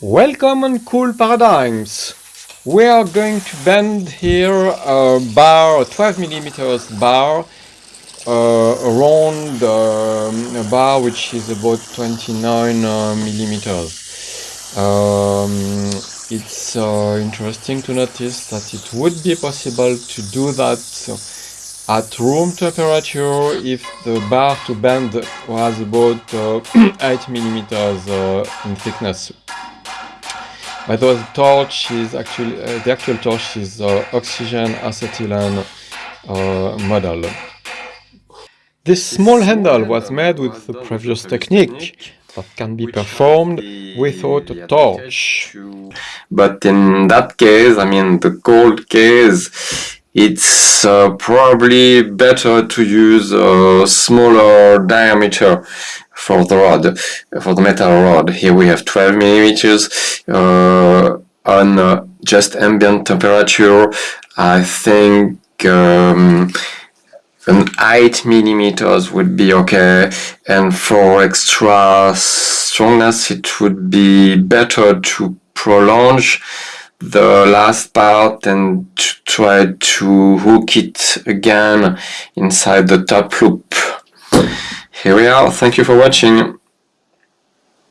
Welcome on Cool Paradigms. We are going to bend here a bar, a 12 millimeters bar, uh, around um, a bar which is about 29 uh, millimeters. Um, it's uh, interesting to notice that it would be possible to do that at room temperature if the bar to bend was about uh, 8 millimeters uh, in thickness. But the torch is actually uh, the actual torch is uh, oxygen acetylene uh, model. This small handle was made with the previous technique that can be performed without a torch. But in that case, I mean the cold case, it's uh, probably better to use a smaller diameter for the rod, for the metal rod. Here we have 12 millimeters uh, on uh, just ambient temperature. I think um, an 8 millimeters would be okay and for extra strongness it would be better to prolong the last part and try to hook it again inside the top loop. Here we are, thank you for watching.